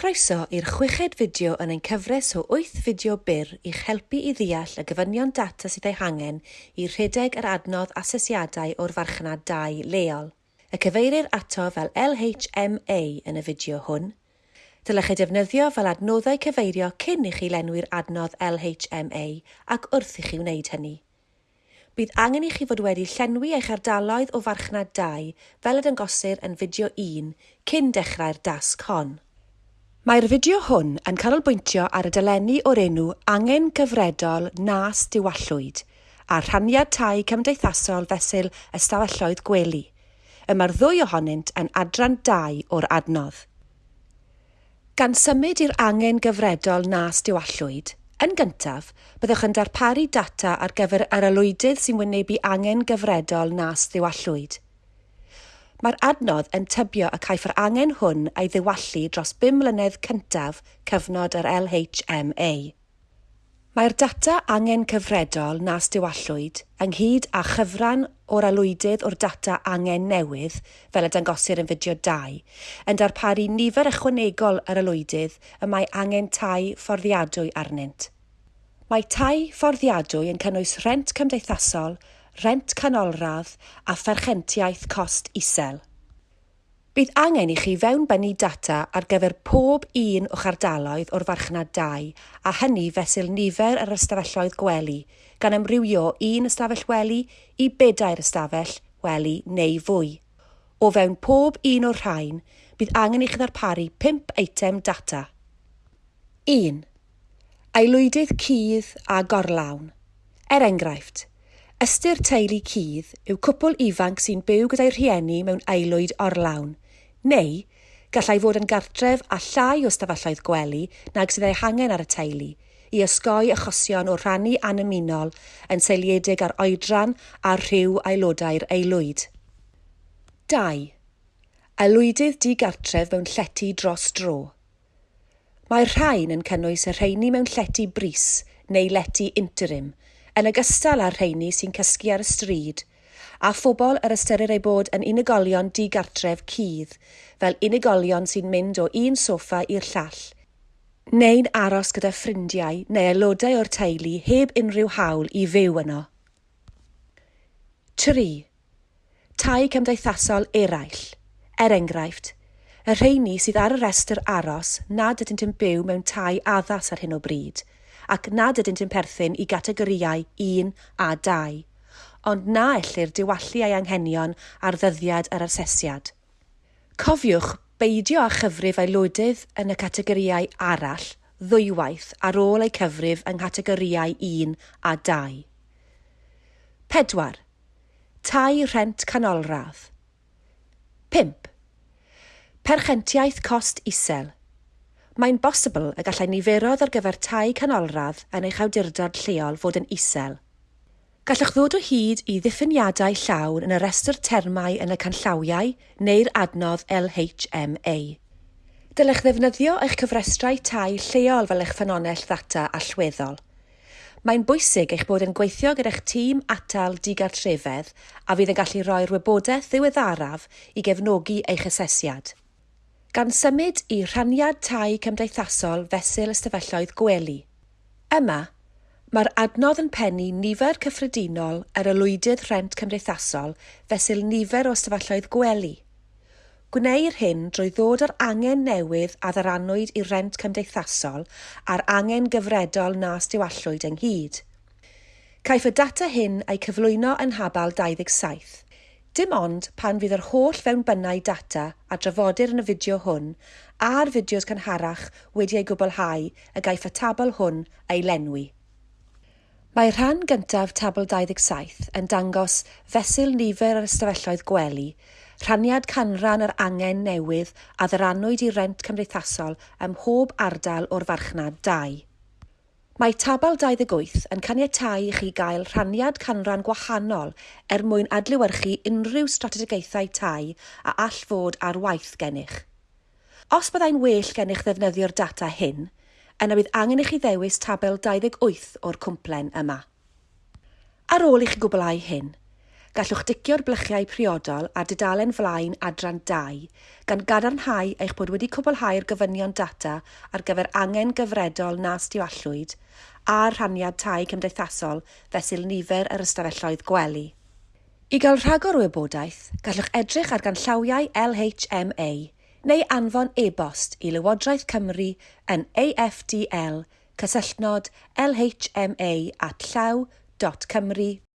Croeso i'r chweched fideo yn ein cyfres o 8 fideo byr i'ch helpu i ddeall y gyfynion data sydd ei hangen i rhedeg yr adnodd asesiadau o'r farchnad 2 leol. Y cyfeirir ato fel LHMA yn y fideo hwn. Dylech ei defnyddio fel adnoddau cyfeirio cyn i chi lenwi'r adnodd LHMA ac wrth i chi wneud hynny bydd angen i chi fod wedi llenwi eich ardaloedd o farchnad 2 fel y dangosir yn fideo 1 cyn dechrau'r dasg hon. Mae'r fideo hwn yn canolbwyntio ar y dylenni o'r enw Angen Gyfredol Nas Diwallwyd a rhaniad tai cymdeithasol fesul ystafelloedd gwely. Y mae'r ddwy ohonynt yn adran 2 o'r adnodd. Gan symud i'r angen gyfredol nas diwallwyd, yn gyntaf, byddwch yn darparu data ar gyfer yr alwydydd sy'n wynebu angen gyfredol nas diwallwyd. Mae'r adnodd yn tybio y caiff yr angen hwn ei ddiwallu dros 5 mlynedd cyntaf cyfnod yr LHMA. Mae'r data angen cyfredol nas diwallwyd ynghyd â chyfran o'r alwydydd o'r data angen newydd, fel y dangosir yn fideo 2, yn darparu nifer ychwanegol yr alwydydd y mae angen tai fforddiadwy arnynt. Mae tai fforddiadwy yn cynnwys rent cymdeithasol rent canolradd a pherchentiaeth cost isel. Bydd angen i chi fewnbynnu data ar gyfer pob un o'ch ardaloedd o'r farchnad 2 a hynny fesul nifer yr ystafelloedd gwely gan ymrywio un ystafell wely i bedair ystafell wely neu fwy. O fewn pob un o'r rhain, bydd angen i chi ddarparu 5 eitem data. 1. Aelwydydd cudd a gorlawn. Er enghraifft, Ystyr teulu cudd yw cwpl ifanc sy'n byw gyda'i rhieni mewn aelwyd orlawn, neu gallai fod yn gartref a llai o stafelloedd gwely nag sydd ei hangen ar y teulu i ysgoi achosion o rhannu anymunol yn seiliedig ar oedran a rhyw aelodau'r aelwyd. 2. Aelwydydd digartref mewn llety dros dro. Mae'r rhain yn cynnwys y rheini mewn llety bris neu lety interim – yn ogystal â'r rheini sy'n cysgu ar y stryd, a phobl yr ystyrir ei bod yn unigolion digartref cudd, fel unigolion sy'n mynd o un soffa i'r llall, neu'n aros gyda ffrindiau neu aelodau o'r teulu heb unrhyw hawl i fyw yno. 3. Tai cymdeithasol eraill, er enghraifft, y rheini sydd ar y restr aros nad ydynt yn byw mewn tai addas ar hyn o bryd – ac nad ydynt yn perthyn i gategoriau 1 a 2, ond na ellir diwallu ei anghenion ar ddyddiad yr asesiad. Cofiwch beidio â chyfrif aelodydd yn y categoriau arall ddwywaith ar ôl eu cyfrif yng nghategoriau 1 a 2. 4. Tai rhent canolradd. 5. Perchentiaeth cost isel – mae'n bosibl y gallai niferoedd ar gyfer tai canolradd yn eich awdurdod lleol fod yn isel. Gallwch ddod o hyd i ddiffiniadau llawn yn y restr termau yn y canllawiau neu'r adnodd LHMA. Dylech ddefnyddio eich cyfrestrau tai lleol fel eich ffynonell ddata allweddol. Mae'n bwysig eich bod yn gweithio gyda'ch tîm atal digartrefedd a fydd yn gallu roi'r wybodaeth ddiweddaraf i gefnogi eich asesiad gan symud i rhaniad tai cymdeithasol fesul ystafelloedd gwely. Yma, mae'r adnodd yn pennu nifer cyffredinol yr y lwydydd rhent cymdeithasol fesul nifer o ystafelloedd gwely. Gwneir hyn drwy ddod â'r angen newydd a ddaranwyd i rent cymdeithasol a'r angen gyfredol nas diwallwyd ynghyd. Caiff y data hyn ei cyflwyno yn habal 27. Dim ond pan fydd yr holl fewnbynnau data a drafodir yn y fideo hwn a'r fideos cynharach wedi ei gwblhau y gaiff y tabl hwn ei lenwi. Mae rhan gyntaf tabl 27 yn dangos fesul nifer yr ystafelloedd gwely, rhaniad canran yr angen newydd a ddyranwyd i rent cymdeithasol ym mhob ardal o'r farchnad 2. Mae tabal 28 yn caniatáu i chi gael rhaniad canran gwahanol er mwyn adlewyrchu unrhyw strategaethau tai a all fod ar waith gennych. Os byddai'n well gennych ddefnyddio'r data hyn, yna bydd angen i chi ddewis tabel 28 o'r cwmplen yma. Ar ôl i chi gwblhau hyn, gallwch dicio'r blychiau priodol a dudalen flaen adran 2 gan gadarnhau eich bod wedi cwblhau'r gofynion data ar gyfer angen gyfredol na stiwallwyd a'r rhaniad tai cymdeithasol fesul nifer yr ystafelloedd gwely. I gael rhagor o wybodaeth, gallwch edrych ar ganllawiau LHMA neu anfon e-bost i Lywodraeth Cymru yn AFDL cysylltnod lhma at llaw.cymru.gov